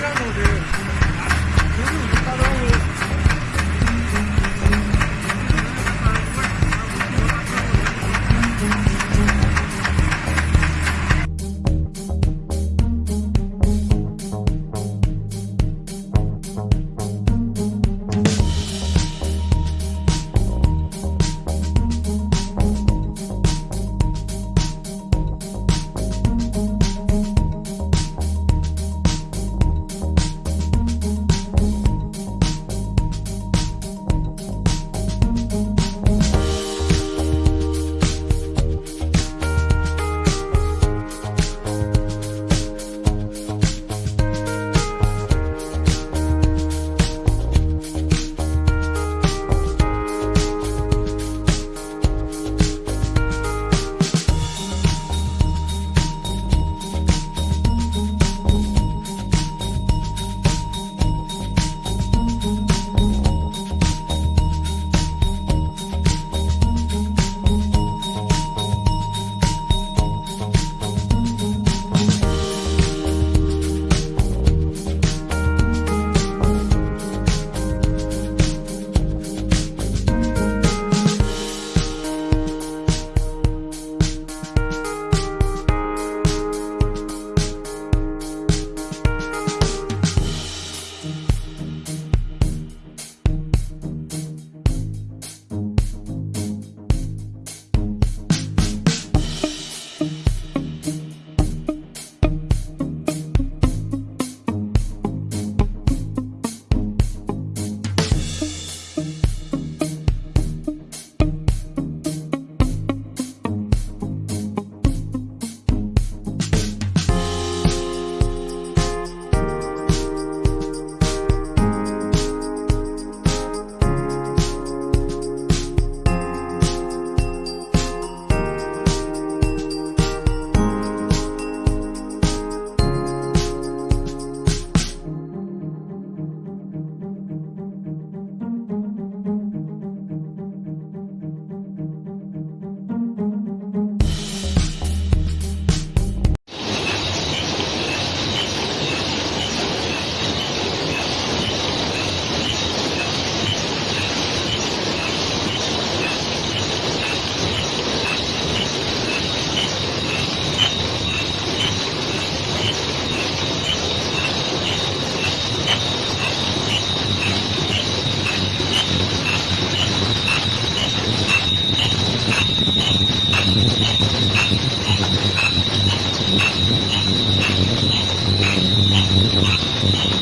I don't know. Thank you.